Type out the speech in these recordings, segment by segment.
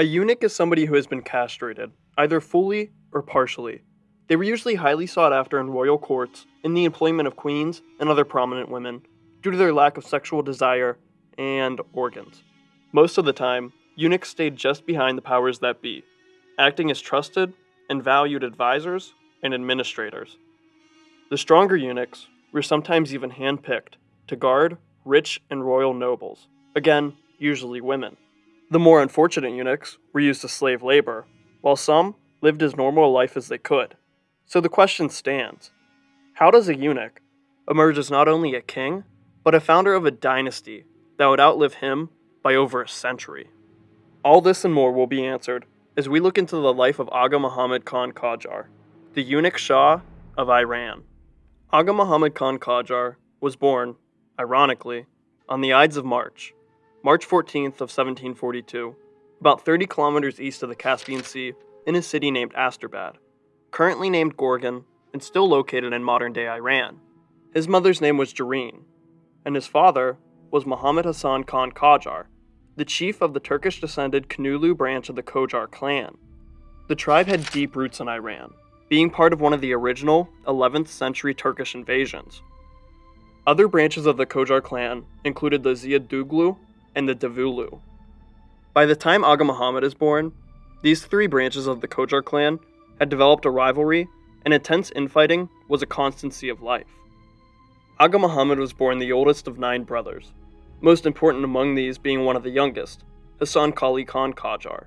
A eunuch is somebody who has been castrated, either fully or partially. They were usually highly sought after in royal courts, in the employment of queens and other prominent women, due to their lack of sexual desire and organs. Most of the time, eunuchs stayed just behind the powers that be, acting as trusted and valued advisors and administrators. The stronger eunuchs were sometimes even handpicked to guard rich and royal nobles, again, usually women. The more unfortunate eunuchs were used as slave labor, while some lived as normal a life as they could. So the question stands how does a eunuch emerge as not only a king, but a founder of a dynasty that would outlive him by over a century? All this and more will be answered as we look into the life of Aga Muhammad Khan Qajar, the eunuch Shah of Iran. Aga Muhammad Khan Qajar was born, ironically, on the Ides of March, March 14th of 1742, about 30 kilometers east of the Caspian Sea in a city named Astrabad, currently named Gorgan and still located in modern-day Iran. His mother's name was Jareen, and his father was Muhammad Hassan Khan Qajar, the chief of the Turkish-descended Kanulu branch of the Qajar clan. The tribe had deep roots in Iran, being part of one of the original 11th century Turkish invasions. Other branches of the Qajar clan included the Ziyaduglu and the Davulu. By the time Aga Muhammad is born, these three branches of the Qajar clan had developed a rivalry, and intense infighting was a constancy of life. Aga Muhammad was born the oldest of nine brothers, most important among these being one of the youngest, Hassan Kali Khan Qajar.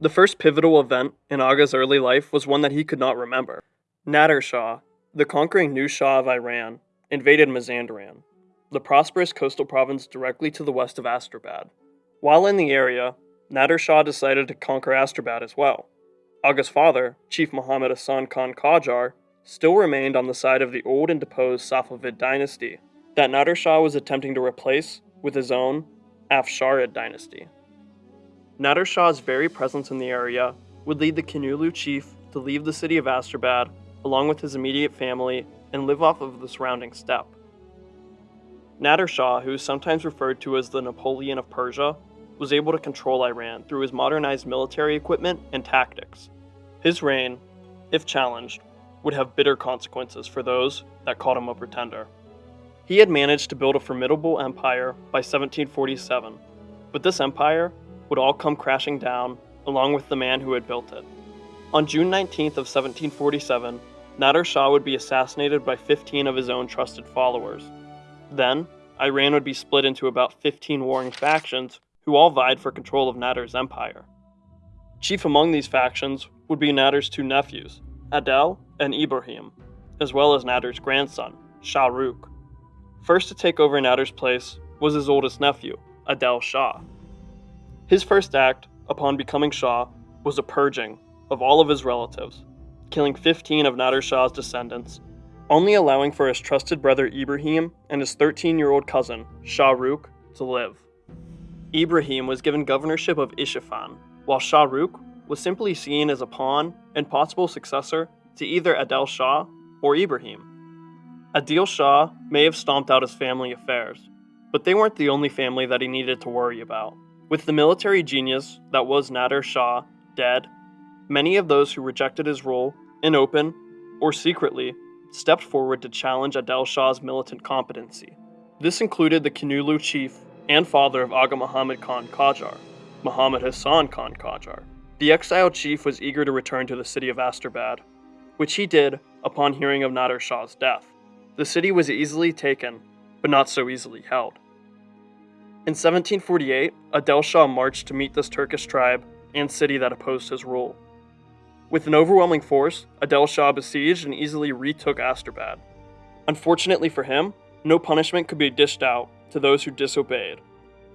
The first pivotal event in Aga's early life was one that he could not remember. Nader Shah, the conquering new Shah of Iran, invaded Mazandaran, the prosperous coastal province directly to the west of Astrabad. While in the area, Nader Shah decided to conquer Astrabad as well. Aga's father, Chief Muhammad Hassan Khan Qajar, still remained on the side of the old and deposed Safavid dynasty that Nader Shah was attempting to replace with his own Afsharid dynasty. Nader Shah's very presence in the area would lead the Kanulu chief to leave the city of Astrabad along with his immediate family and live off of the surrounding steppe. Nader Shah, who is sometimes referred to as the Napoleon of Persia, was able to control Iran through his modernized military equipment and tactics. His reign, if challenged, would have bitter consequences for those that called him a pretender. He had managed to build a formidable empire by 1747, but this empire would all come crashing down along with the man who had built it. On June 19th of 1747, Nader Shah would be assassinated by 15 of his own trusted followers. Then, Iran would be split into about 15 warring factions who all vied for control of Nader's empire. Chief among these factions would be Nader's two nephews, Adel and Ibrahim, as well as Nader's grandson, Shah Rukh. First to take over Nader's place was his oldest nephew, Adel Shah. His first act, upon becoming Shah, was a purging of all of his relatives, killing 15 of Nader Shah's descendants, only allowing for his trusted brother Ibrahim and his 13 year old cousin, Shah Rukh, to live. Ibrahim was given governorship of Isfahan, while Shah Rukh was simply seen as a pawn and possible successor to either Adel Shah or Ibrahim. Adel Shah may have stomped out his family affairs, but they weren't the only family that he needed to worry about. With the military genius that was Nader Shah dead, many of those who rejected his rule, in open or secretly, stepped forward to challenge Adel Shah's militant competency. This included the Kanulu chief and father of Aga Muhammad Khan Qajar, Muhammad Hassan Khan Qajar. The exiled chief was eager to return to the city of Astrabad, which he did upon hearing of Nader Shah's death. The city was easily taken, but not so easily held. In 1748, Adel Shah marched to meet this Turkish tribe and city that opposed his rule. With an overwhelming force, Adel Shah besieged and easily retook Astrabad. Unfortunately for him, no punishment could be dished out to those who disobeyed,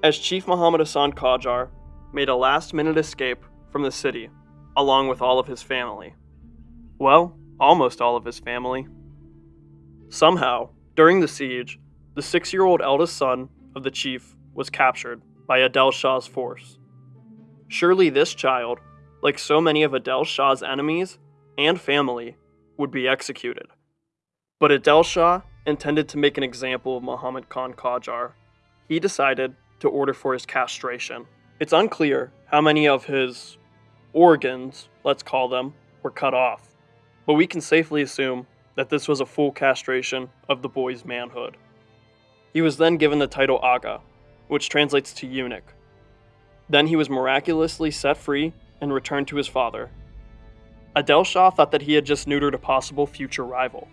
as Chief Muhammad Hassan Qajar made a last minute escape from the city, along with all of his family. Well, almost all of his family. Somehow, during the siege, the six year old eldest son of the chief was captured by Adel Shah's force. Surely this child, like so many of Adel Shah's enemies and family, would be executed. But Adel Shah intended to make an example of Muhammad Khan Qajar. He decided to order for his castration. It's unclear how many of his organs, let's call them, were cut off, but we can safely assume that this was a full castration of the boy's manhood. He was then given the title Aga, which translates to eunuch. Then he was miraculously set free and returned to his father. Adel Shah thought that he had just neutered a possible future rival,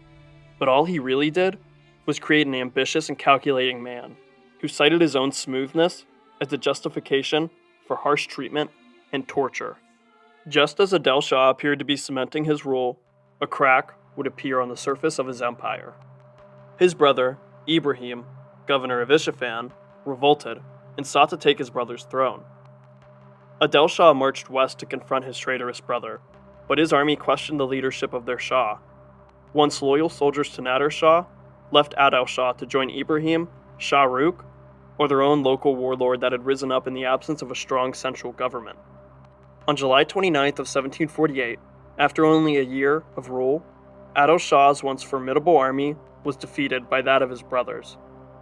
but all he really did was create an ambitious and calculating man who cited his own smoothness as a justification for harsh treatment and torture. Just as Adel Shah appeared to be cementing his rule, a crack would appear on the surface of his empire. His brother, Ibrahim, governor of Isfahan, revolted and sought to take his brother's throne. Adel Shah marched west to confront his traitorous brother, but his army questioned the leadership of their Shah. Once loyal soldiers to Nader Shah left Adel Shah to join Ibrahim, Shah Rukh, or their own local warlord that had risen up in the absence of a strong central government. On July 29th of 1748, after only a year of rule, Adel Shah's once formidable army was defeated by that of his brothers.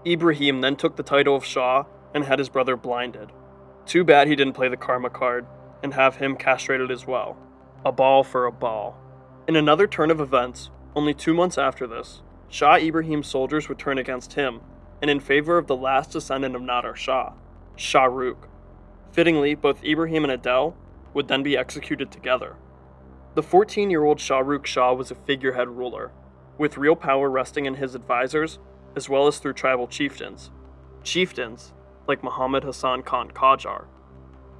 Ibrahim then took the title of Shah and had his brother blinded. Too bad he didn't play the karma card and have him castrated as well. A ball for a ball. In another turn of events, only two months after this, Shah Ibrahim's soldiers would turn against him and in favor of the last descendant of Nader Shah, Shah Rukh. Fittingly, both Ibrahim and Adel would then be executed together. The 14 year old Shah Rukh Shah was a figurehead ruler, with real power resting in his advisors as well as through tribal chieftains. Chieftains, like Muhammad Hassan Khan Qajar,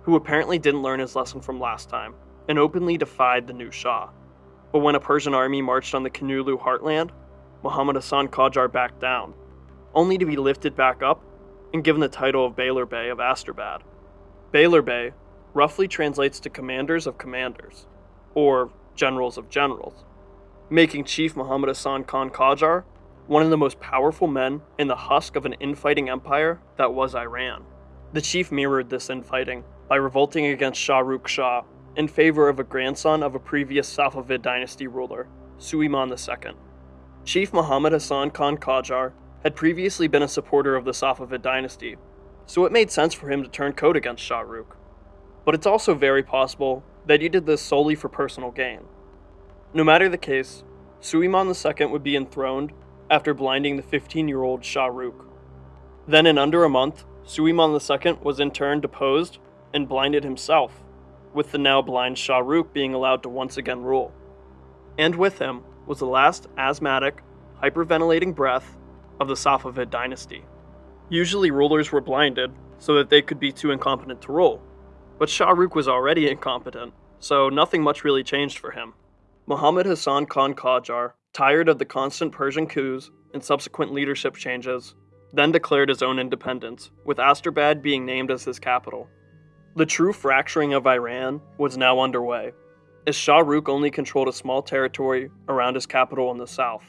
who apparently didn't learn his lesson from last time and openly defied the new Shah. But when a Persian army marched on the Kanulu heartland, Muhammad Hassan Qajar backed down, only to be lifted back up and given the title of Beylerbey of Asterbad. Beylerbey roughly translates to commanders of commanders, or generals of generals, making Chief Muhammad Hassan Khan Qajar one of the most powerful men in the husk of an infighting empire that was Iran. The chief mirrored this infighting by revolting against Shah Rukh Shah in favor of a grandson of a previous Safavid dynasty ruler, Suleiman II. Chief Muhammad Hassan Khan Qajar had previously been a supporter of the Safavid dynasty, so it made sense for him to turn coat against Shah Rukh. But it's also very possible that he did this solely for personal gain. No matter the case, Suleiman II would be enthroned after blinding the 15 year old Shah Rukh. Then, in under a month, Suleiman II was in turn deposed and blinded himself, with the now blind Shah Rukh being allowed to once again rule. And with him was the last asthmatic, hyperventilating breath of the Safavid dynasty. Usually, rulers were blinded so that they could be too incompetent to rule, but Shah Rukh was already incompetent, so nothing much really changed for him. Muhammad Hassan Khan Qajar, tired of the constant Persian coups and subsequent leadership changes, then declared his own independence, with Asterbad being named as his capital. The true fracturing of Iran was now underway, as Shah Rukh only controlled a small territory around his capital in the south.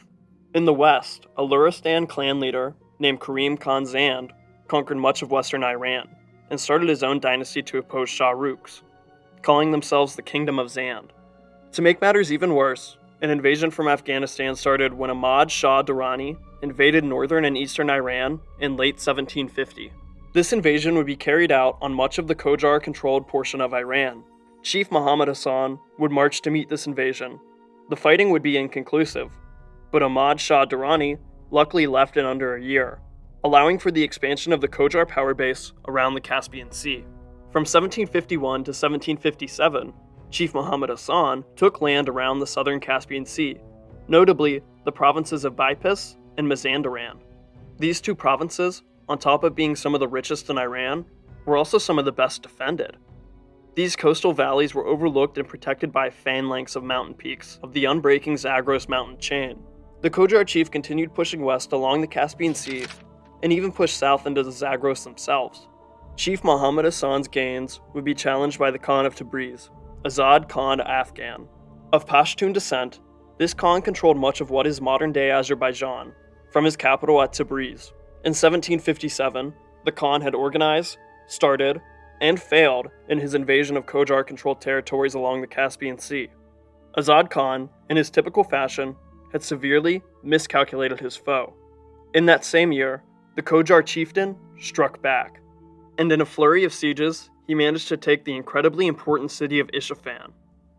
In the west, a Luristan clan leader named Karim Khan Zand conquered much of western Iran and started his own dynasty to oppose Shah Rukh's, calling themselves the Kingdom of Zand. To make matters even worse, an invasion from Afghanistan started when Ahmad Shah Durrani invaded northern and eastern Iran in late 1750. This invasion would be carried out on much of the Qajar controlled portion of Iran. Chief Muhammad Hassan would march to meet this invasion. The fighting would be inconclusive, but Ahmad Shah Durrani luckily left in under a year, allowing for the expansion of the Qajar power base around the Caspian Sea. From 1751 to 1757, Chief Muhammad Hassan took land around the southern Caspian Sea, notably the provinces of Bipis and Mazandaran. These two provinces, on top of being some of the richest in Iran, were also some of the best defended. These coastal valleys were overlooked and protected by phalanx of mountain peaks of the unbreaking Zagros mountain chain. The Qajar chief continued pushing west along the Caspian Sea and even pushed south into the Zagros themselves. Chief Muhammad Hassan's gains would be challenged by the Khan of Tabriz, Azad Khan Afghan. Of Pashtun descent, this Khan controlled much of what is modern day Azerbaijan, from his capital at Tabriz. In 1757, the Khan had organized, started, and failed in his invasion of Qajar controlled territories along the Caspian Sea. Azad Khan, in his typical fashion, had severely miscalculated his foe. In that same year, the Qajar chieftain struck back, and in a flurry of sieges, he managed to take the incredibly important city of Isfahan,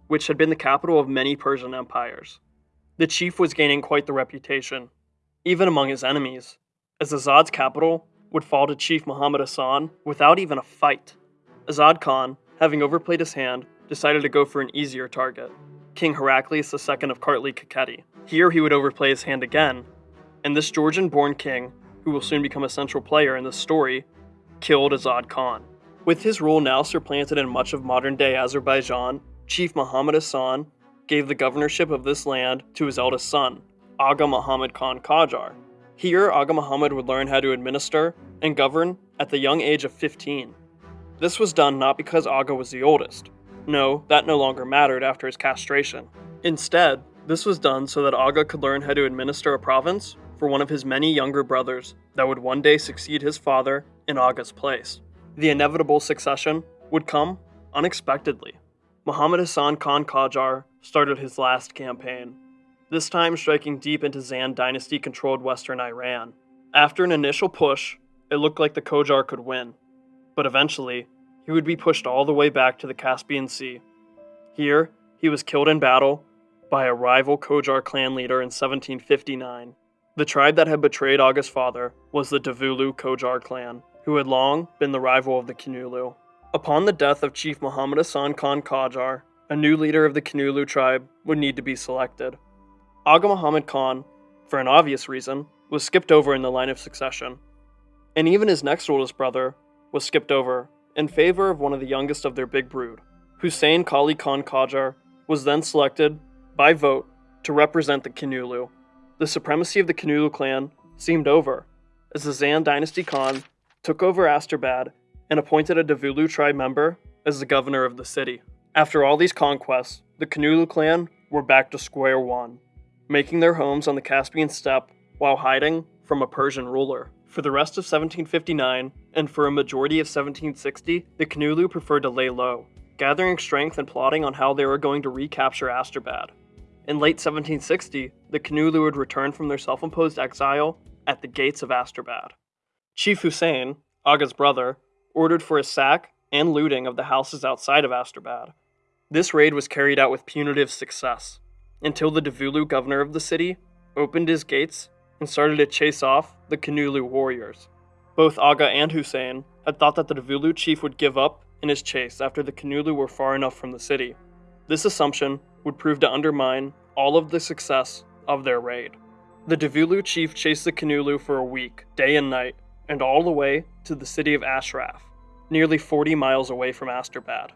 which had been the capital of many Persian empires. The chief was gaining quite the reputation, even among his enemies, as Azad's capital would fall to Chief Muhammad Hassan without even a fight. Azad Khan, having overplayed his hand, decided to go for an easier target King Heraclius II of Kartli Kakheti. Here he would overplay his hand again, and this Georgian born king, who will soon become a central player in this story, killed Azad Khan. With his rule now supplanted in much of modern day Azerbaijan, Chief Muhammad Hassan gave the governorship of this land to his eldest son, Aga Muhammad Khan Qajar. Here, Aga Muhammad would learn how to administer and govern at the young age of 15. This was done not because Aga was the oldest. No, that no longer mattered after his castration. Instead, this was done so that Aga could learn how to administer a province for one of his many younger brothers that would one day succeed his father in Aga's place. The inevitable succession would come unexpectedly. Muhammad Hassan Khan Qajar started his last campaign, this time striking deep into Zand dynasty controlled western Iran. After an initial push, it looked like the Qajar could win, but eventually, he would be pushed all the way back to the Caspian Sea. Here, he was killed in battle by a rival Qajar clan leader in 1759. The tribe that had betrayed Aga's father was the Davulu Qajar clan, who had long been the rival of the Kinulu. Upon the death of Chief Muhammad Hassan Khan Qajar, a new leader of the Kinulu tribe would need to be selected. Aga Muhammad Khan, for an obvious reason, was skipped over in the line of succession. And even his next oldest brother was skipped over in favor of one of the youngest of their big brood. Hussein Kali Khan Qajar was then selected by vote to represent the Kinulu the supremacy of the Kinulu clan seemed over, as the Zand dynasty Khan took over Asterbad and appointed a Davulu tribe member as the governor of the city. After all these conquests, the Kinulu clan were back to square one, making their homes on the Caspian steppe while hiding from a Persian ruler. For the rest of 1759, and for a majority of 1760, the Kinulu preferred to lay low, gathering strength and plotting on how they were going to recapture Asterbad. In late 1760, the Kinulu would return from their self imposed exile at the gates of Asterbad. Chief Hussein, Aga's brother, ordered for a sack and looting of the houses outside of Asterbad. This raid was carried out with punitive success, until the Davulu governor of the city opened his gates and started to chase off the Kanulu warriors. Both Aga and Hussein had thought that the Davulu chief would give up in his chase after the Kanulu were far enough from the city. This assumption would prove to undermine all of the success of their raid. The Davulu chief chased the Kanulu for a week, day and night, and all the way to the city of Ashraf, nearly 40 miles away from Asterbad.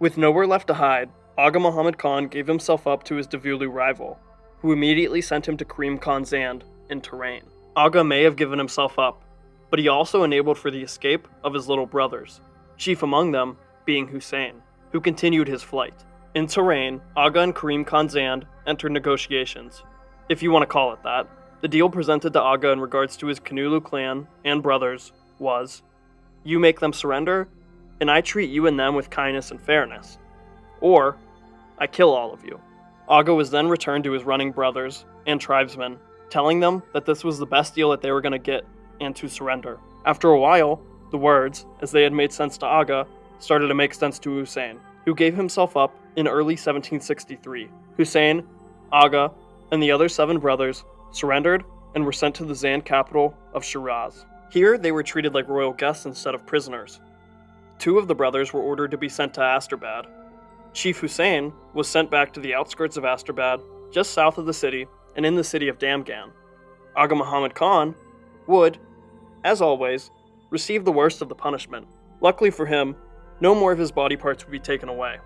With nowhere left to hide, Aga Muhammad Khan gave himself up to his Davulu rival, who immediately sent him to Karim Khan Zand in Tehran. Aga may have given himself up, but he also enabled for the escape of his little brothers, chief among them being Hussein, who continued his flight. In Tehran, Aga and Karim Khan Zand entered negotiations, if you want to call it that. The deal presented to Aga in regards to his Kanulu clan and brothers was you make them surrender, and I treat you and them with kindness and fairness. Or, I kill all of you. Aga was then returned to his running brothers and tribesmen, telling them that this was the best deal that they were going to get and to surrender. After a while, the words, as they had made sense to Aga, started to make sense to Hussein, who gave himself up in early 1763. Hussein, Aga, and the other seven brothers surrendered and were sent to the Zand capital of Shiraz. Here, they were treated like royal guests instead of prisoners. Two of the brothers were ordered to be sent to Asterbad. Chief Hussein was sent back to the outskirts of Asterbad, just south of the city, and in the city of Damghan. Aga Muhammad Khan would, as always, receive the worst of the punishment. Luckily for him, no more of his body parts would be taken away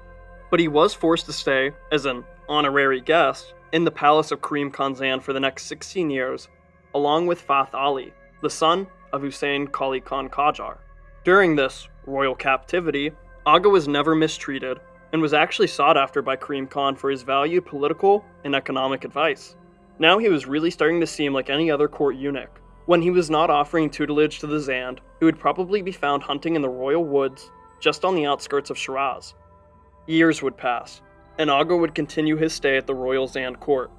but he was forced to stay, as an honorary guest, in the palace of Karim Khan Zand for the next 16 years, along with Fath Ali, the son of Hussein Kali Khan Qajar. During this royal captivity, Aga was never mistreated and was actually sought after by Karim Khan for his valued political and economic advice. Now he was really starting to seem like any other court eunuch. When he was not offering tutelage to the Zand, he would probably be found hunting in the royal woods just on the outskirts of Shiraz. Years would pass, and Aga would continue his stay at the royal Zand court.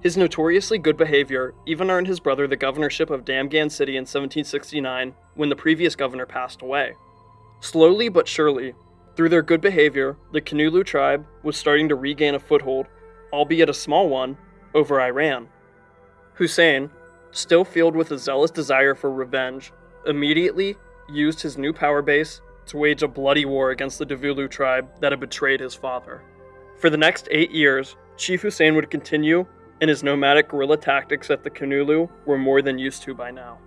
His notoriously good behavior even earned his brother the governorship of Damghan City in 1769 when the previous governor passed away. Slowly but surely, through their good behavior, the Kanulu tribe was starting to regain a foothold, albeit a small one, over Iran. Hussein, still filled with a zealous desire for revenge, immediately used his new power base to wage a bloody war against the Davulu tribe that had betrayed his father. For the next eight years, Chief Hussein would continue in his nomadic guerrilla tactics that the Kanulu were more than used to by now.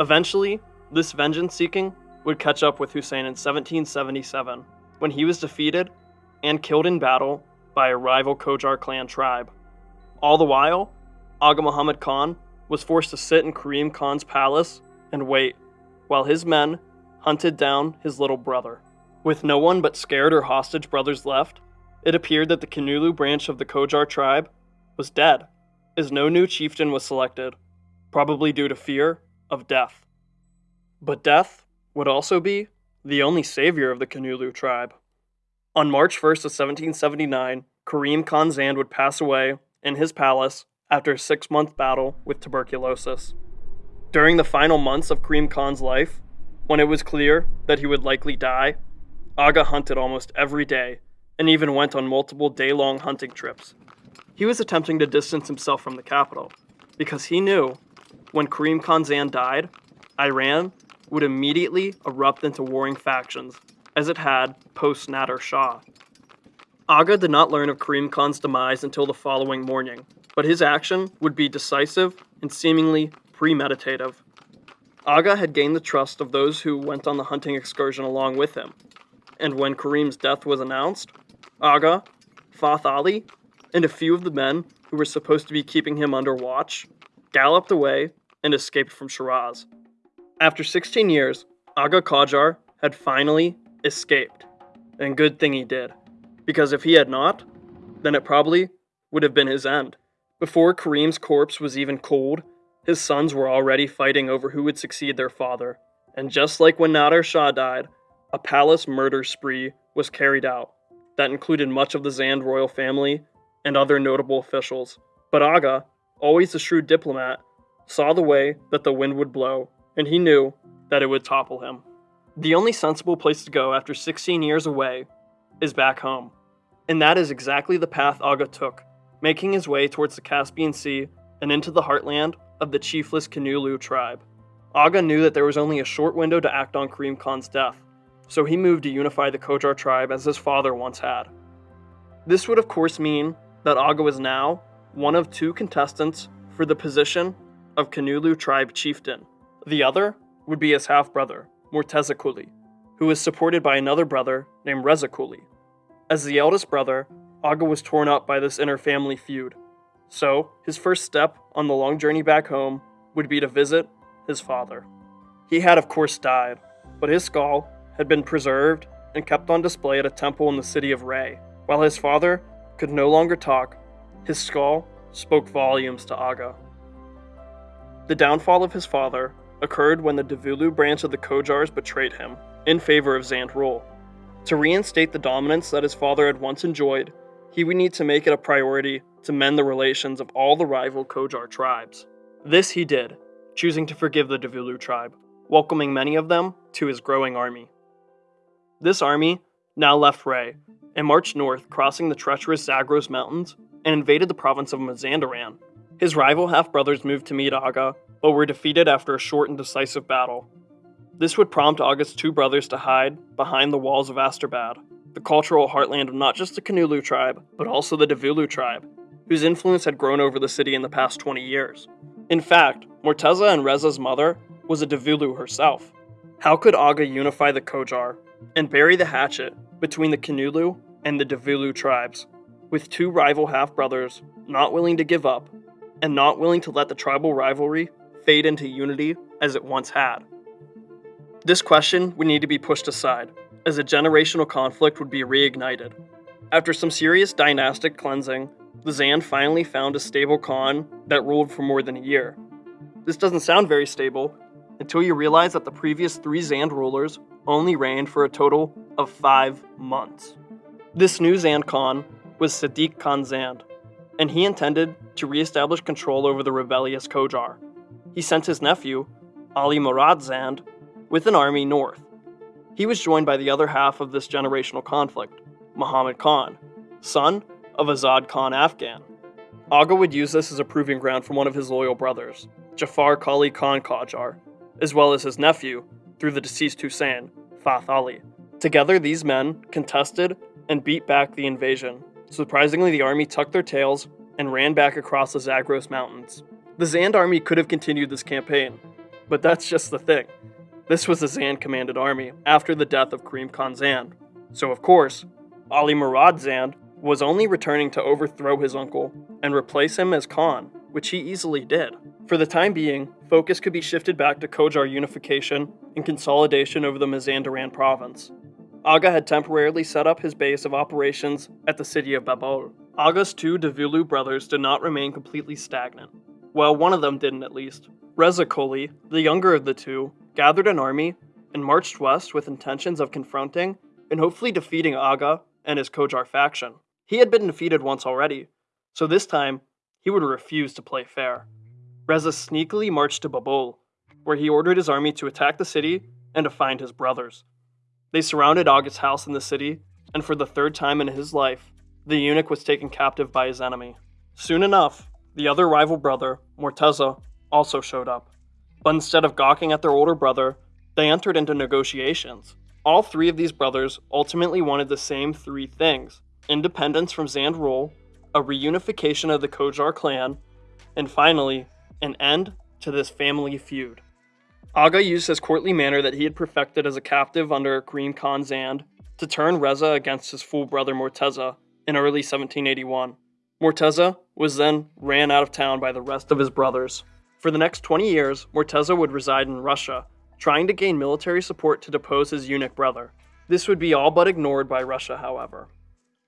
Eventually, this vengeance seeking would catch up with Hussein in 1777 when he was defeated and killed in battle by a rival Qajar clan tribe. All the while, Aga Muhammad Khan was forced to sit in Karim Khan's palace and wait while his men hunted down his little brother. With no one but scared or hostage brothers left, it appeared that the Kanulu branch of the Qajar tribe was dead, as no new chieftain was selected, probably due to fear of death. But death would also be the only savior of the Kanulu tribe. On March 1st of 1779, Karim Khan Zand would pass away in his palace after a six month battle with tuberculosis. During the final months of Karim Khan's life, when it was clear that he would likely die, Aga hunted almost every day and even went on multiple day long hunting trips. He was attempting to distance himself from the capital because he knew when Karim Khan Zand died, Iran would immediately erupt into warring factions, as it had post Nader Shah. Aga did not learn of Karim Khan's demise until the following morning, but his action would be decisive and seemingly premeditative. Aga had gained the trust of those who went on the hunting excursion along with him, and when Karim's death was announced, Aga, Fath Ali, and a few of the men who were supposed to be keeping him under watch galloped away and escaped from Shiraz. After 16 years, Aga Qajar had finally escaped. And good thing he did, because if he had not, then it probably would have been his end. Before Karim's corpse was even cold, his sons were already fighting over who would succeed their father. And just like when Nader Shah died, a palace murder spree was carried out that included much of the Zand royal family and other notable officials. But Aga, always a shrewd diplomat, saw the way that the wind would blow and he knew that it would topple him. The only sensible place to go after 16 years away is back home. And that is exactly the path Aga took, making his way towards the Caspian Sea and into the heartland of the chiefless Kanulu tribe. Aga knew that there was only a short window to act on Karim Khan's death, so he moved to unify the Qajar tribe as his father once had. This would, of course, mean that Aga was now one of two contestants for the position of Kanulu tribe chieftain. The other would be his half brother, Morteza Kuli, who was supported by another brother named Reza Kuli. As the eldest brother, Aga was torn up by this inner family feud. So, his first step on the long journey back home would be to visit his father. He had, of course, died, but his skull had been preserved and kept on display at a temple in the city of Ray. While his father could no longer talk, his skull spoke volumes to Aga. The downfall of his father occurred when the Davulu branch of the Qajars betrayed him, in favor of Zand rule. To reinstate the dominance that his father had once enjoyed, he would need to make it a priority to mend the relations of all the rival Qajar tribes. This he did, choosing to forgive the Davulu tribe, welcoming many of them to his growing army. This army now left Ray and marched north, crossing the treacherous Zagros Mountains, and invaded the province of Mazandaran. His rival half brothers moved to meet Aga but were defeated after a short and decisive battle. This would prompt Aga's two brothers to hide behind the walls of Asterbad, the cultural heartland of not just the Kanulu tribe, but also the Davulu tribe, whose influence had grown over the city in the past 20 years. In fact, Morteza and Reza's mother was a Davulu herself. How could Aga unify the Qajar and bury the hatchet between the Kanulu and the Davulu tribes, with two rival half brothers not willing to give up and not willing to let the tribal rivalry fade into unity as it once had? This question would need to be pushed aside, as a generational conflict would be reignited. After some serious dynastic cleansing, the Zand finally found a stable Khan that ruled for more than a year. This doesn't sound very stable until you realize that the previous three Zand rulers only reigned for a total of five months. This new Zand Khan was Sadiq Khan Zand, and he intended to reestablish control over the rebellious Qajar he sent his nephew, Ali Murad Zand, with an army north. He was joined by the other half of this generational conflict, Muhammad Khan, son of Azad Khan Afghan. Aga would use this as a proving ground for one of his loyal brothers, Jafar Kali Khan Qajar, as well as his nephew, through the deceased Hussein, Fath Ali. Together, these men contested and beat back the invasion. Surprisingly, the army tucked their tails and ran back across the Zagros Mountains. The Zand army could have continued this campaign, but that's just the thing. This was a Zand commanded army after the death of Karim Khan Zand. So, of course, Ali Murad Zand was only returning to overthrow his uncle and replace him as Khan, which he easily did. For the time being, focus could be shifted back to Qajar unification and consolidation over the Mazandaran province. Aga had temporarily set up his base of operations at the city of Babol. Aga's two Davulu brothers did not remain completely stagnant. Well, one of them didn't at least. Reza Koli, the younger of the two, gathered an army and marched west with intentions of confronting and hopefully defeating Aga and his Qajar faction. He had been defeated once already, so this time he would refuse to play fair. Reza sneakily marched to Babol, where he ordered his army to attack the city and to find his brothers. They surrounded Aga's house in the city, and for the third time in his life, the eunuch was taken captive by his enemy. Soon enough, the other rival brother, Morteza, also showed up. But instead of gawking at their older brother, they entered into negotiations. All three of these brothers ultimately wanted the same three things independence from Zand rule, a reunification of the Qajar clan, and finally, an end to this family feud. Aga used his courtly manner that he had perfected as a captive under Karim Khan Zand to turn Reza against his full brother Morteza in early 1781. Morteza was then ran out of town by the rest of his brothers. For the next 20 years, Morteza would reside in Russia, trying to gain military support to depose his eunuch brother. This would be all but ignored by Russia, however.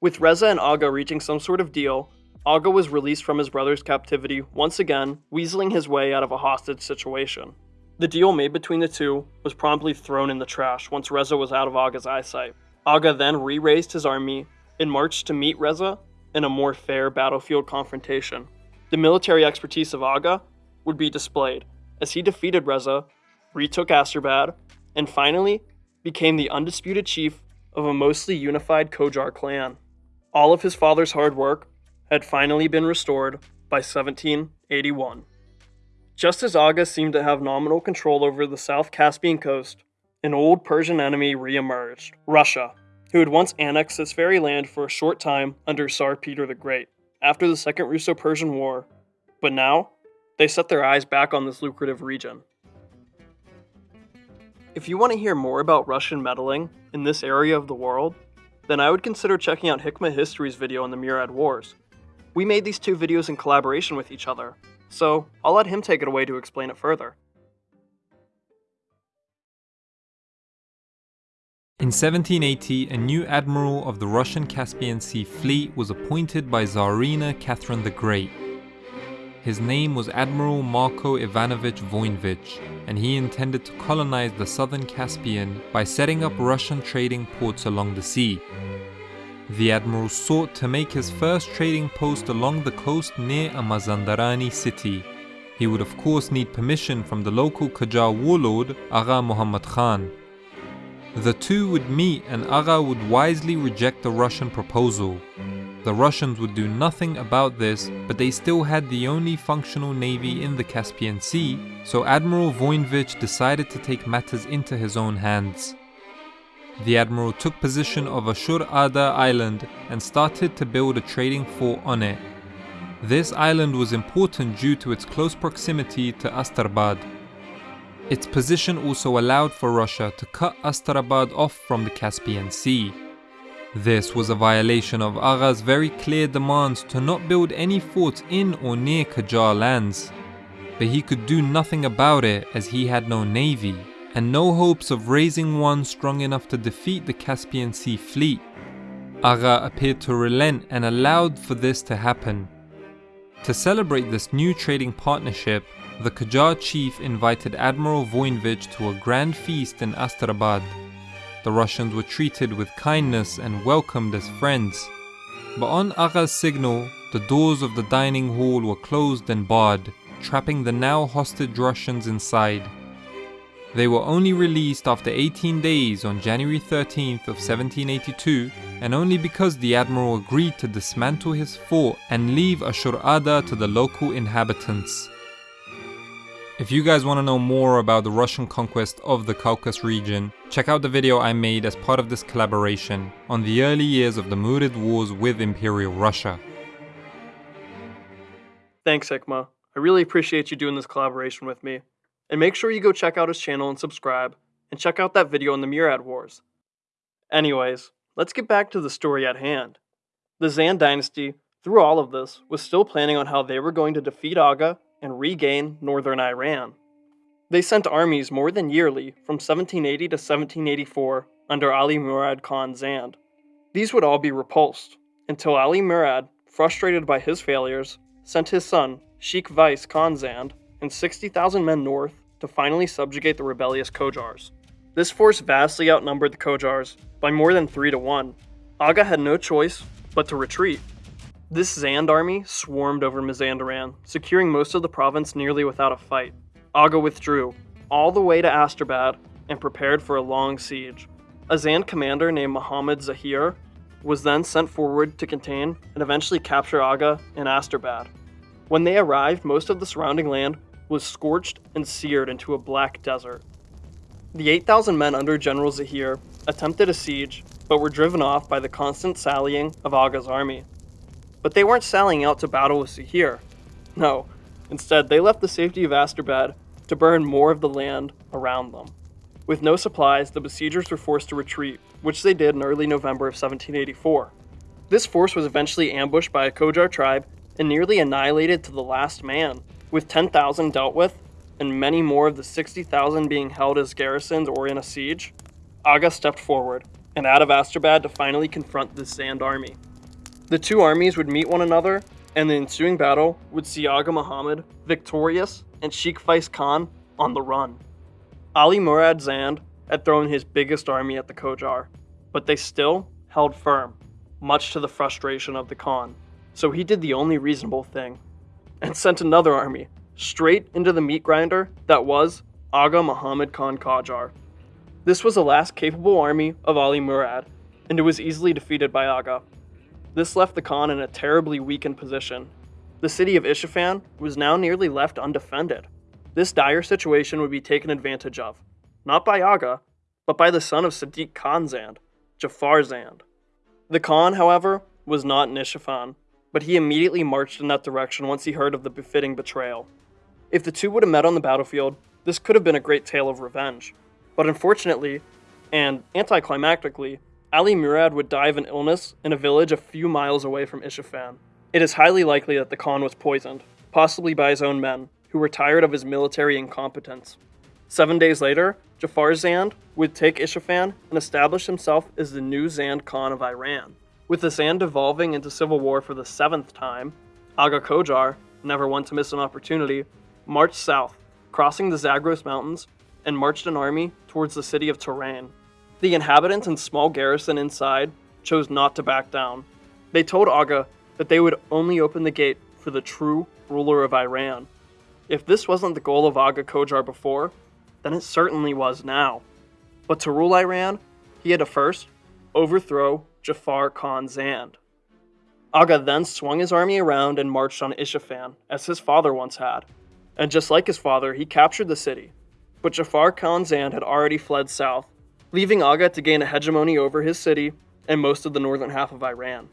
With Reza and Aga reaching some sort of deal, Aga was released from his brother's captivity, once again, weaseling his way out of a hostage situation. The deal made between the two was promptly thrown in the trash once Reza was out of Aga's eyesight. Aga then re raised his army and marched to meet Reza in a more fair battlefield confrontation. The military expertise of Aga would be displayed as he defeated Reza, retook Astrabad, and finally became the undisputed chief of a mostly unified Qajar clan. All of his father's hard work had finally been restored by 1781. Just as Aga seemed to have nominal control over the South Caspian coast, an old Persian enemy re-emerged, Russia, who had once annexed this very land for a short time under Tsar Peter the Great, after the Second Russo-Persian War, but now, they set their eyes back on this lucrative region. If you want to hear more about Russian meddling in this area of the world, then I would consider checking out Hikma History's video on the Murid Wars. We made these two videos in collaboration with each other, so I'll let him take it away to explain it further. In 1780, a new admiral of the Russian Caspian Sea fleet was appointed by Tsarina Catherine the Great. His name was Admiral Marko Ivanovich Voinovich, and he intended to colonize the southern Caspian by setting up Russian trading ports along the sea. The admiral sought to make his first trading post along the coast near a Mazandarani city. He would of course need permission from the local Qajar warlord Agha Muhammad Khan. The two would meet and Agha would wisely reject the Russian proposal. The Russians would do nothing about this, but they still had the only functional navy in the Caspian Sea, so Admiral Voinovich decided to take matters into his own hands. The admiral took position of Ashur Ada Island and started to build a trading fort on it. This island was important due to its close proximity to Astrabad. Its position also allowed for Russia to cut Astarabad off from the Caspian Sea. This was a violation of Agha's very clear demands to not build any forts in or near Qajar lands. But he could do nothing about it as he had no navy, and no hopes of raising one strong enough to defeat the Caspian Sea fleet. Agha appeared to relent and allowed for this to happen. To celebrate this new trading partnership, the Qajar chief invited Admiral Voinovich to a grand feast in Astrabad. The Russians were treated with kindness and welcomed as friends. But on Agha's signal, the doors of the dining hall were closed and barred, trapping the now hostage Russians inside. They were only released after 18 days on January 13th of 1782 and only because the admiral agreed to dismantle his fort and leave Ashur Ada to the local inhabitants. If you guys want to know more about the Russian conquest of the Caucasus region, check out the video I made as part of this collaboration on the early years of the Murid Wars with Imperial Russia. Thanks, Hikma. I really appreciate you doing this collaboration with me. And make sure you go check out his channel and subscribe, and check out that video on the Murid Wars. Anyways, let's get back to the story at hand. The Zand dynasty, through all of this, was still planning on how they were going to defeat Aga and regain northern Iran. They sent armies more than yearly from 1780 to 1784 under Ali Murad Khan Zand. These would all be repulsed until Ali Murad, frustrated by his failures, sent his son, Sheikh Vais Khan Zand, and 60,000 men north to finally subjugate the rebellious Qajars. This force vastly outnumbered the Qajars by more than 3 to 1. Aga had no choice but to retreat. This Zand army swarmed over Mazandaran, securing most of the province nearly without a fight. Aga withdrew, all the way to Asterbad, and prepared for a long siege. A Zand commander named Muhammad Zahir was then sent forward to contain and eventually capture Aga in Asterbad. When they arrived, most of the surrounding land was scorched and seared into a black desert. The 8,000 men under General Zahir attempted a siege, but were driven off by the constant sallying of Aga's army. But they weren't sallying out to battle with Zahir. No, instead they left the safety of Asterbad to burn more of the land around them. With no supplies, the besiegers were forced to retreat, which they did in early November of 1784. This force was eventually ambushed by a Qajar tribe and nearly annihilated to the last man, with 10,000 dealt with, and many more of the 60,000 being held as garrisons or in a siege, Aga stepped forward and out of Asterbad to finally confront the Zand army. The two armies would meet one another, and the ensuing battle would see Aga Muhammad victorious and Sheikh Vais Khan on the run. Ali Murad Zand had thrown his biggest army at the Qajar, but they still held firm, much to the frustration of the Khan. So he did the only reasonable thing and sent another army straight into the meat grinder that was Aga Muhammad Khan Qajar. This was the last capable army of Ali Murad, and it was easily defeated by Aga. This left the Khan in a terribly weakened position. The city of Isfahan was now nearly left undefended. This dire situation would be taken advantage of, not by Aga, but by the son of Sadiq Khan Zand, Jafar Zand. The Khan, however, was not in Isfahan, but he immediately marched in that direction once he heard of the befitting betrayal. If the two would have met on the battlefield, this could have been a great tale of revenge. But unfortunately, and anticlimactically, Ali Murad would die of an illness in a village a few miles away from Isfahan. It is highly likely that the Khan was poisoned, possibly by his own men, who were tired of his military incompetence. Seven days later, Jafar Zand would take Isfahan and establish himself as the new Zand Khan of Iran. With the Zand devolving into civil war for the seventh time, Aga Qajar, never one to miss an opportunity, marched south, crossing the Zagros Mountains, and marched an army towards the city of Tehran. The inhabitants and small garrison inside chose not to back down. They told Aga that they would only open the gate for the true ruler of Iran. If this wasn't the goal of Aga Qajar before, then it certainly was now. But to rule Iran, he had to first overthrow Jafar Khan Zand. Aga then swung his army around and marched on Isfahan, as his father once had. And just like his father, he captured the city. But Jafar Khan Zand had already fled south, leaving Aga to gain a hegemony over his city and most of the northern half of Iran.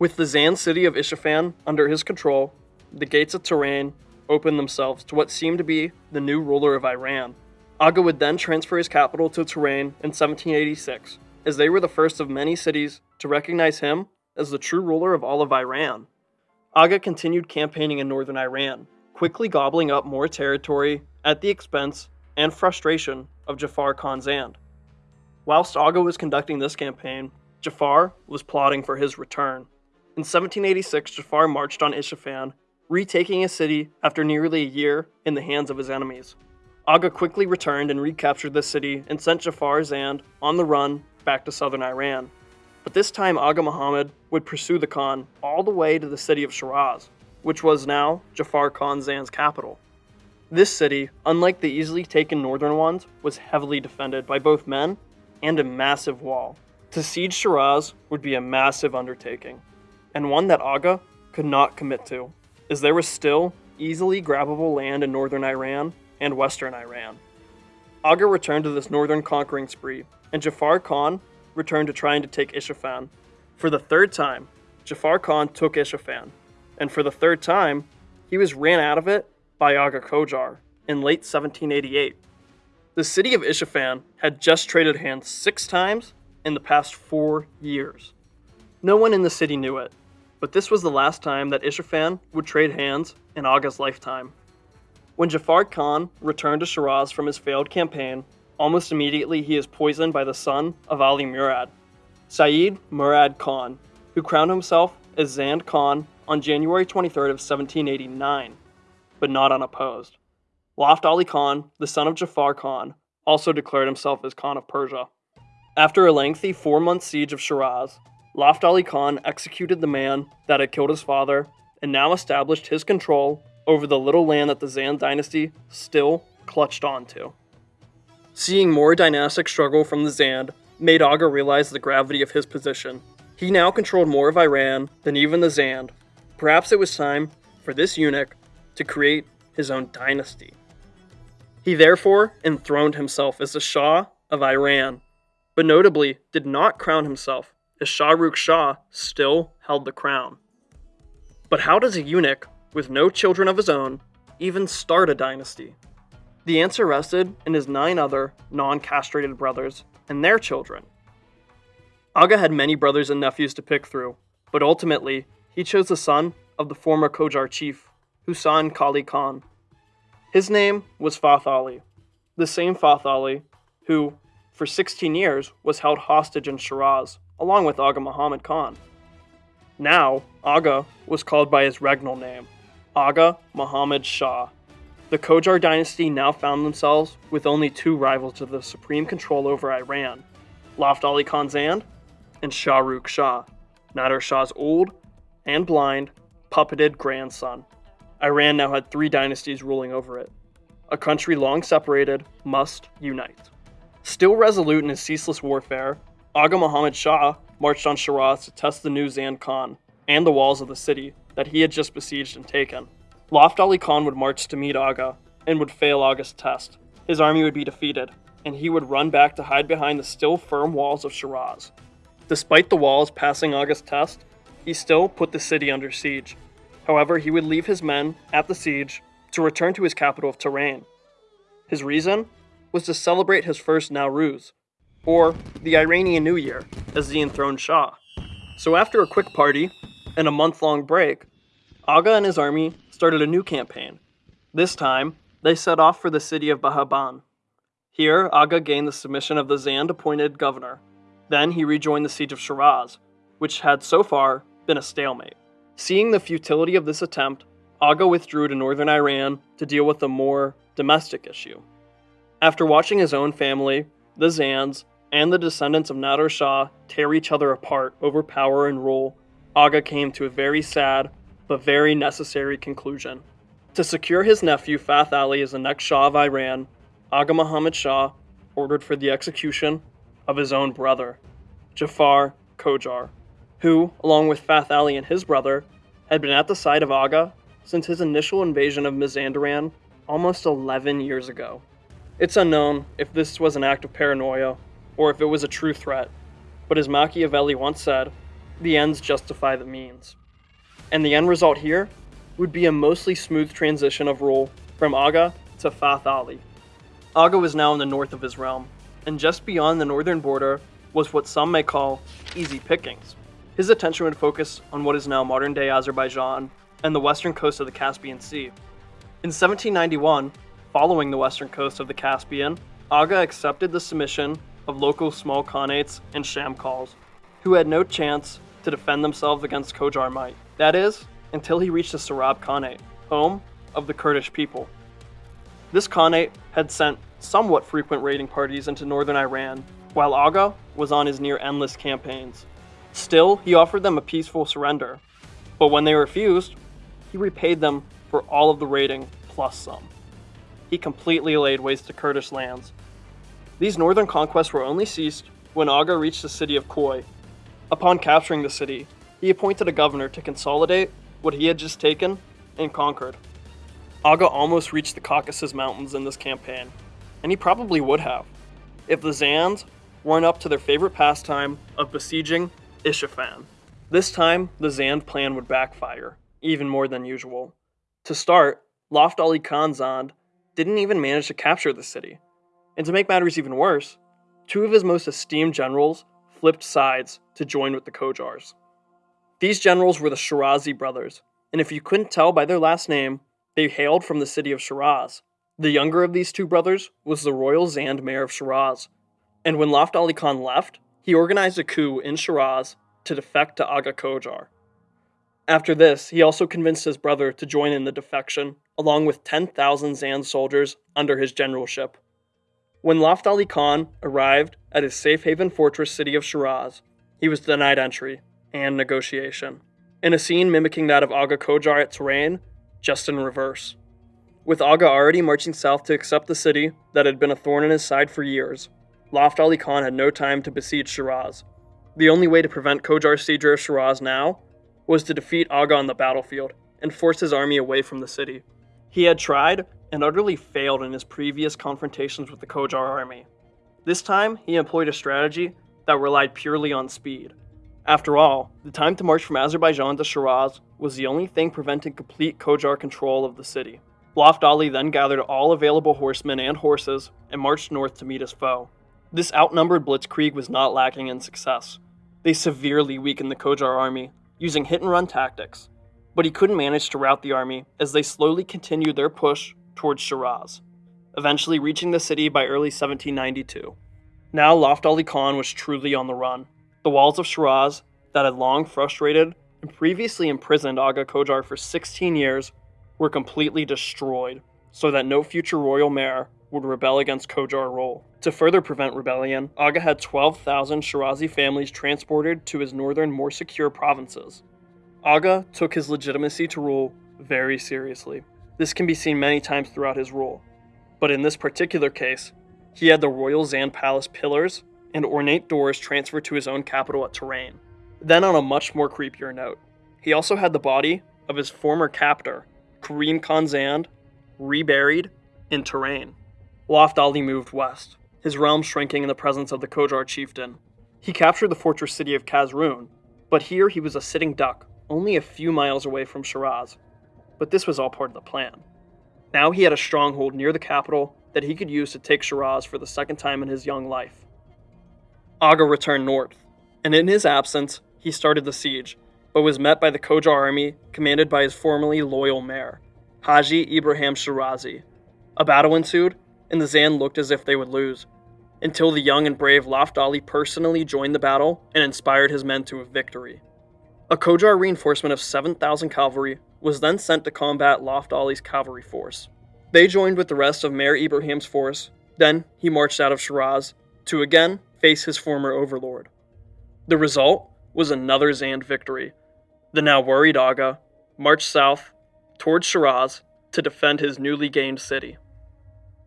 With the Zand city of Isfahan under his control, the gates of Tehran opened themselves to what seemed to be the new ruler of Iran. Aga would then transfer his capital to Tehran in 1786, as they were the first of many cities to recognize him as the true ruler of all of Iran. Aga continued campaigning in northern Iran, quickly gobbling up more territory at the expense and frustration of Jafar Khan Zand. Whilst Aga was conducting this campaign, Jafar was plotting for his return. In 1786, Jafar marched on Isfahan, retaking a city after nearly a year in the hands of his enemies. Aga quickly returned and recaptured the city and sent Jafar Zand on the run back to southern Iran. But this time Aga Muhammad would pursue the Khan all the way to the city of Shiraz, which was now Jafar Khan Zand's capital. This city, unlike the easily taken northern ones, was heavily defended by both men and a massive wall. To siege Shiraz would be a massive undertaking, and one that Aga could not commit to, as there was still easily grabbable land in northern Iran and western Iran. Aga returned to this northern conquering spree, and Jafar Khan returned to trying to take Isfahan. For the third time, Jafar Khan took Isfahan, and for the third time, he was ran out of it by Aga Qajar in late 1788. The city of Isfahan had just traded hands six times in the past four years. No one in the city knew it, but this was the last time that Isfahan would trade hands in Aga's lifetime. When Jafar Khan returned to Shiraz from his failed campaign, almost immediately he is poisoned by the son of Ali Murad, Saeed Murad Khan, who crowned himself as Zand Khan on January 23rd of 1789, but not unopposed. Lotf Ali Khan, the son of Jafar Khan, also declared himself as Khan of Persia. After a lengthy four-month siege of Shiraz, Lotf Ali Khan executed the man that had killed his father and now established his control over the little land that the Zand dynasty still clutched onto. Seeing more dynastic struggle from the Zand made Aga realize the gravity of his position. He now controlled more of Iran than even the Zand. Perhaps it was time for this eunuch to create his own dynasty. He therefore enthroned himself as the Shah of Iran, but notably did not crown himself, as Shah Rukh Shah still held the crown. But how does a eunuch, with no children of his own, even start a dynasty? The answer rested in his nine other non castrated brothers and their children. Aga had many brothers and nephews to pick through, but ultimately, he chose the son of the former Qajar chief, Hossein Qoli Khan. His name was Fath Ali, the same Fath Ali who, for 16 years, was held hostage in Shiraz, along with Aga Muhammad Khan. Now, Aga was called by his regnal name, Aga Muhammad Shah. The Qajar dynasty now found themselves with only two rivals to the supreme control over Iran Lotf Ali Khan Zand and Shah Rukh Shah, Nader Shah's old and blind, puppeted grandson. Iran now had three dynasties ruling over it. A country long separated must unite. Still resolute in his ceaseless warfare, Aga Muhammad Shah marched on Shiraz to test the new Zand Khan and the walls of the city that he had just besieged and taken. Lotf Ali Khan would march to meet Aga and would fail Aga's test. His army would be defeated, and he would run back to hide behind the still firm walls of Shiraz. Despite the walls passing Aga's test, he still put the city under siege. However, he would leave his men at the siege to return to his capital of Tehran. His reason was to celebrate his first Nowruz, or the Iranian New Year, as the enthroned Shah. So after a quick party and a month-long break, Aga and his army started a new campaign. This time, they set off for the city of Behbahan. Here, Aga gained the submission of the Zand appointed governor. Then he rejoined the siege of Shiraz, which had so far been a stalemate. Seeing the futility of this attempt, Aga withdrew to northern Iran to deal with a more domestic issue. After watching his own family, the Zands, and the descendants of Nader Shah tear each other apart over power and rule, Aga came to a very sad but very necessary conclusion. To secure his nephew Fath Ali as the next Shah of Iran, Aga Muhammad Shah ordered for the execution of his own brother, Jafar Qajar, who, along with Fath Ali and his brother, had been at the side of Aga since his initial invasion of Mazandaran almost 11 years ago. It's unknown if this was an act of paranoia or if it was a true threat, but as Machiavelli once said, the ends justify the means. And the end result here would be a mostly smooth transition of rule from Aga to Fath Ali. Aga was now in the north of his realm, and just beyond the northern border was what some may call easy pickings. His attention would focus on what is now modern day Azerbaijan and the western coast of the Caspian Sea. In 1791, following the western coast of the Caspian, Aga accepted the submission of local small khanates and shamkals, who had no chance to defend themselves against Qajar might. That is, until he reached the Sarab Khanate, home of the Kurdish people. This Khanate had sent somewhat frequent raiding parties into northern Iran, while Aga was on his near endless campaigns. Still, he offered them a peaceful surrender, but when they refused, he repaid them for all of the raiding plus some. he completely laid waste to Kurdish lands. These northern conquests were only ceased when Aga reached the city of Khoi. Upon capturing the city, he appointed a governor to consolidate what he had just taken and conquered. Aga almost reached the Caucasus Mountains in this campaign, and he probably would have, if the Zands weren't up to their favorite pastime of besieging Isfahan. This time, the Zand plan would backfire, even more than usual. To start, Lotf Ali Khan Zand didn't even manage to capture the city. And to make matters even worse, two of his most esteemed generals flipped sides to join with the Qajars. These generals were the Shirazi brothers, and if you couldn't tell by their last name, they hailed from the city of Shiraz. The younger of these two brothers was the royal Zand mayor of Shiraz, and when Lotf Ali Khan left, he organized a coup in Shiraz to defect to Aga Qajar. After this, he also convinced his brother to join in the defection, along with 10,000 Zand soldiers under his generalship. When Lotf Ali Khan arrived at his safe haven fortress city of Shiraz, he was denied entry and negotiation, in a scene mimicking that of Aga Qajar at Tehran, just in reverse. With Aga already marching south to accept the city that had been a thorn in his side for years, Lotf Ali Khan had no time to besiege Shiraz. The only way to prevent Qajar's siege of Shiraz now was to defeat Aga on the battlefield and force his army away from the city. He had tried and utterly failed in his previous confrontations with the Qajar army. This time, he employed a strategy that relied purely on speed. After all, the time to march from Azerbaijan to Shiraz was the only thing preventing complete Qajar control of the city. Lotf Ali then gathered all available horsemen and horses and marched north to meet his foe. This outnumbered blitzkrieg was not lacking in success. They severely weakened the Qajar army, using hit and run tactics, but he couldn't manage to rout the army as they slowly continued their push towards Shiraz, eventually reaching the city by early 1792. Now Lotf Ali Khan was truly on the run. The walls of Shiraz, that had long frustrated and previously imprisoned Aga Qajar for 16 years, were completely destroyed, so that no future royal mayor would rebel against Qajar rule. To further prevent rebellion, Aga had 12,000 Shirazi families transported to his northern, more secure provinces. Aga took his legitimacy to rule very seriously. This can be seen many times throughout his rule, but in this particular case, he had the royal Zand Palace pillars and ornate doors transferred to his own capital at Tehran. Then, on a much more creepier note, he also had the body of his former captor, Karim Khan Zand, reburied in Tehran. Lotf Ali moved west, his realm shrinking in the presence of the Qajar chieftain. He captured the fortress city of Kazerun, but here he was a sitting duck, only a few miles away from Shiraz. But this was all part of the plan. Now he had a stronghold near the capital that he could use to take Shiraz for the second time in his young life. Aga returned north, and in his absence, he started the siege, but was met by the Qajar army commanded by his formerly loyal mayor, Haji Ibrahim Shirazi. A battle ensued, and the Zand looked as if they would lose, until the young and brave Lotf Ali personally joined the battle and inspired his men to a victory. A Qajar reinforcement of 7,000 cavalry was then sent to combat Lotf Ali's cavalry force. They joined with the rest of Mayor Ibrahim's force, then he marched out of Shiraz to again face his former overlord. The result was another Zand victory. The now worried Aga marched south towards Shiraz to defend his newly gained city.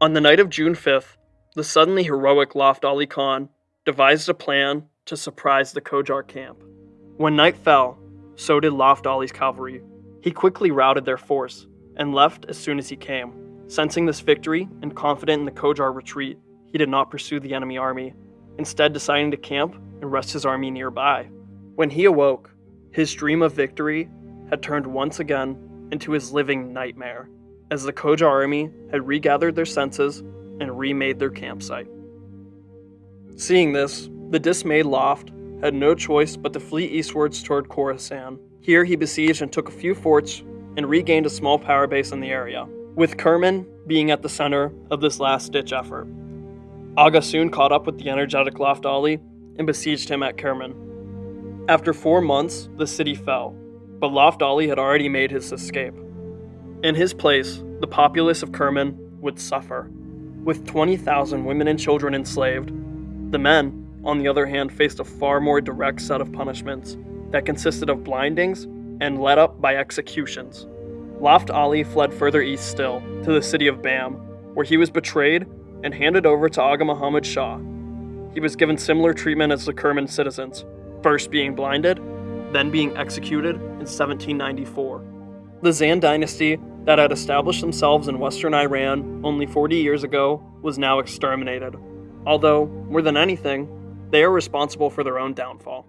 On the night of June 5th, the suddenly heroic Lotf Ali Khan devised a plan to surprise the Qajar camp. When night fell, so did Lotf Ali's cavalry. He quickly routed their force and left as soon as he came. Sensing this victory and confident in the Qajar retreat, he did not pursue the enemy army, instead deciding to camp and rest his army nearby. When he awoke, his dream of victory had turned once again into his living nightmare as the Qajar army had regathered their senses and remade their campsite. Seeing this, the dismayed Lotf had no choice but to flee eastwards toward Khorasan. Here he besieged and took a few forts and regained a small power base in the area, with Kerman being at the center of this last ditch effort. Aga soon caught up with the energetic Lotf Ali and besieged him at Kerman. After four months, the city fell, but Lotf Ali had already made his escape. In his place, the populace of Kerman would suffer. With 20,000 women and children enslaved, the men, on the other hand, faced a far more direct set of punishments that consisted of blindings and led up by executions. Lotf Ali fled further east still, to the city of Bam, where he was betrayed and handed over to Aga Muhammad Shah. He was given similar treatment as the Kerman citizens, first being blinded, then being executed in 1794. The Zand dynasty that had established themselves in western Iran only 40 years ago was now exterminated, although, more than anything, they are responsible for their own downfall.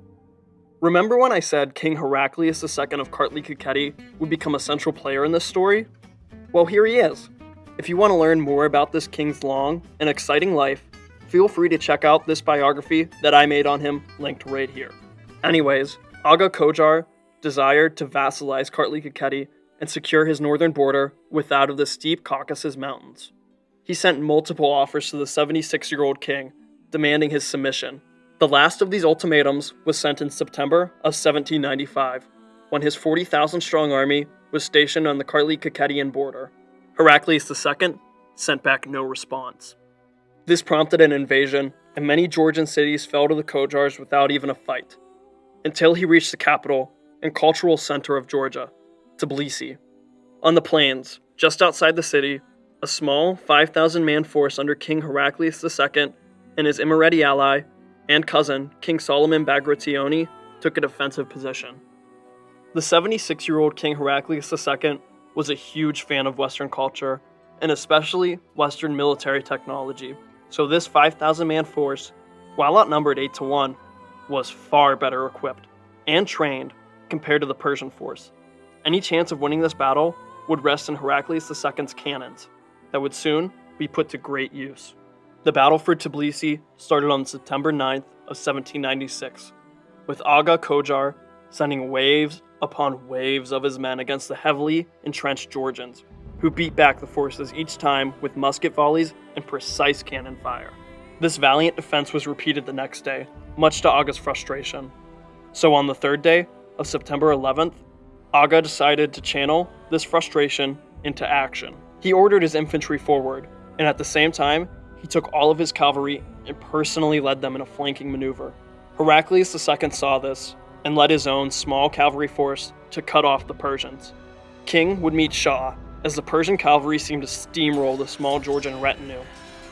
Remember when I said King Heraclius II of Kartli Kakheti would become a central player in this story? Well, here he is. If you want to learn more about this king's long and exciting life, feel free to check out this biography that I made on him, linked right here. Anyways, Aga Qajar desired to vassalize Kartli Kakheti and secure his northern border with that of the steep Caucasus Mountains. He sent multiple offers to the 76 year old king, demanding his submission. The last of these ultimatums was sent in September of 1795, when his 40,000 strong army was stationed on the Kartli Kakhetian border. Heraclius II sent back no response. This prompted an invasion, and many Georgian cities fell to the Qajars without even a fight, until he reached the capital and cultural center of Georgia, Tbilisi. On the plains, just outside the city, a small 5,000 man force under King Heraclius II and his Imereti ally and cousin, King Solomon Bagrationi, took a defensive position. The 76 year old King Heraclius II was a huge fan of Western culture, and especially Western military technology, so this 5,000 man force, while outnumbered 8 to 1, was far better equipped and trained compared to the Persian force. Any chance of winning this battle would rest in Heraclius II's cannons, that would soon be put to great use. The battle for Tbilisi started on September 9th of 1796, with Aga Qajar sending waves upon waves of his men against the heavily entrenched Georgians, who beat back the forces each time with musket volleys and precise cannon fire. This valiant defense was repeated the next day, much to Aga's frustration. So on the third day of September 11th, Aga decided to channel this frustration into action. He ordered his infantry forward, and at the same time, he took all of his cavalry and personally led them in a flanking maneuver. Heraclius II saw this and led his own small cavalry force to cut off the Persians. King would meet Shah as the Persian cavalry seemed to steamroll the small Georgian retinue.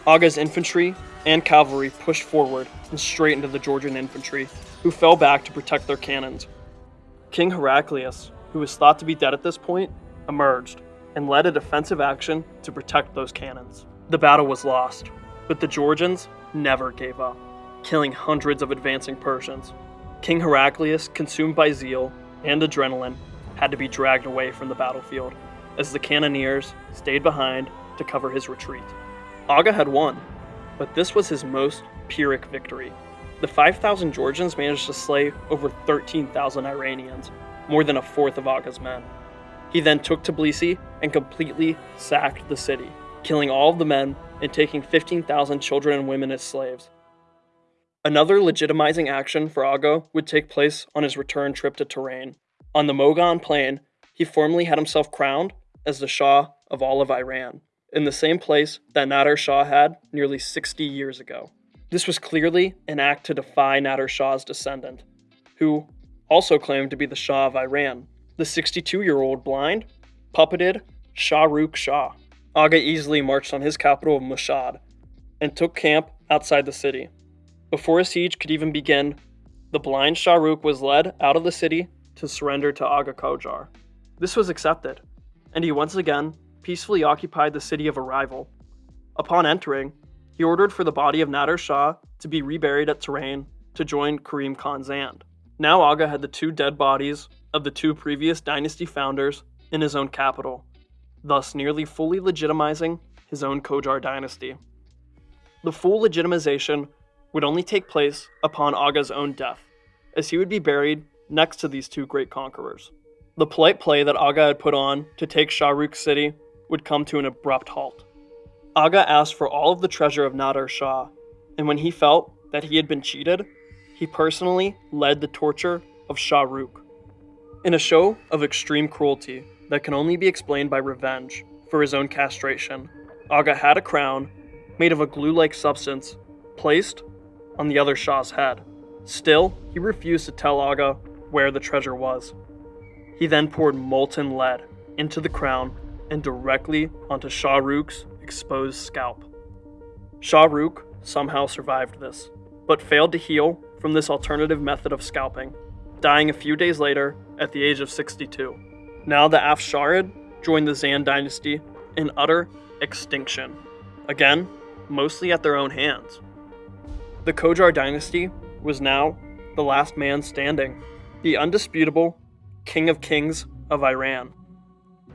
Aga's infantry and cavalry pushed forward and straight into the Georgian infantry, who fell back to protect their cannons. King Heraclius, who was thought to be dead at this point, emerged and led a defensive action to protect those cannons. The battle was lost, but the Georgians never gave up, killing hundreds of advancing Persians. King Heraclius, consumed by zeal and adrenaline, had to be dragged away from the battlefield, as the cannoneers stayed behind to cover his retreat. Aga had won, but this was his most Pyrrhic victory. The 5,000 Georgians managed to slay over 13,000 Iranians, more than a fourth of Aga's men. He then took Tbilisi and completely sacked the city, killing all of the men and taking 15,000 children and women as slaves. Another legitimizing action for Aga would take place on his return trip to Tehran. On the Mughan plain, he formally had himself crowned as the Shah of all of Iran, in the same place that Nader Shah had nearly 60 years ago. This was clearly an act to defy Nader Shah's descendant, who also claimed to be the Shah of Iran. The 62 year old blind puppeted Shahrukh Shah. Aga easily marched on his capital of Mashhad and took camp outside the city. Before a siege could even begin, the blind Shahrukh was led out of the city to surrender to Aga Qajar. This was accepted, and he once again peacefully occupied the city of arrival. Upon entering, he ordered for the body of Nader Shah to be reburied at Tehran to join Karim Khan Zand. Now Aga had the two dead bodies of the two previous dynasty founders in his own capital, thus nearly fully legitimizing his own Qajar dynasty. The full legitimization would only take place upon Aga's own death, as he would be buried next to these two great conquerors. The polite play that Aga had put on to take Shahrukh city would come to an abrupt halt. Aga asked for all of the treasure of Nader Shah, and when he felt that he had been cheated, he personally led the torture of Shahrukh. In a show of extreme cruelty that can only be explained by revenge for his own castration, Aga had a crown made of a glue like substance placed on the other Shah's head. Still, he refused to tell Aga where the treasure was. He then poured molten lead into the crown and directly onto Shah Shahrukh's exposed scalp. Shah Rukh somehow survived this, but failed to heal from this alternative method of scalping, dying a few days later at the age of 62. Now the Afsharid joined the Zand dynasty in utter extinction. Again, mostly at their own hands. The Qajar dynasty was now the last man standing, the undisputable King of Kings of Iran.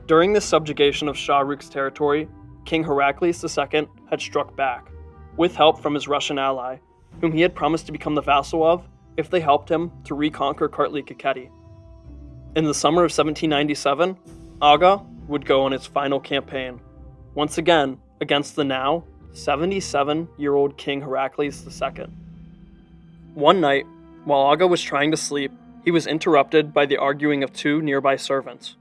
During the subjugation of Shah Rukh's territory, King Heraclius II had struck back, with help from his Russian ally, whom he had promised to become the vassal of if they helped him to reconquer Kartli Kakheti. In the summer of 1797, Aga would go on its final campaign, once again against the now 77 year old King Heraclius II. One night, while Aga was trying to sleep, he was interrupted by the arguing of two nearby servants.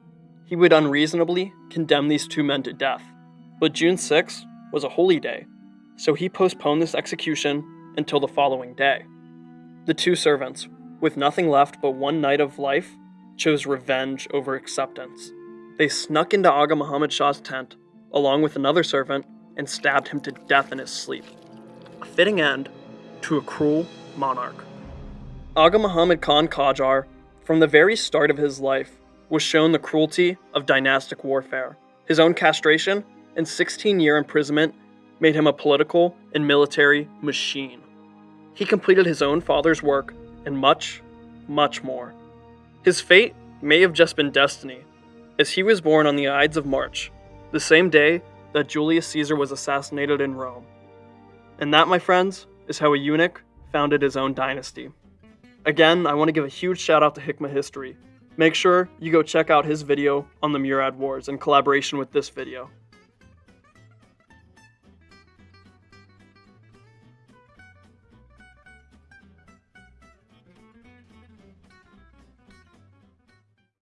He would unreasonably condemn these two men to death, but June 6 was a holy day, so he postponed this execution until the following day. The two servants, with nothing left but one night of life, chose revenge over acceptance. They snuck into Aga Muhammad Shah's tent, along with another servant, and stabbed him to death in his sleep. A fitting end to a cruel monarch. Aga Muhammad Khan Qajar, from the very start of his life, was shown the cruelty of dynastic warfare. His own castration and 16 year imprisonment made him a political and military machine. He completed his own father's work and much, much more. His fate may have just been destiny, as he was born on the Ides of March, the same day that Julius Caesar was assassinated in Rome. And that, my friends, is how a eunuch founded his own dynasty. Again, I want to give a huge shout out to Hikma History. Make sure you go check out his video on the Murid Wars in collaboration with this video.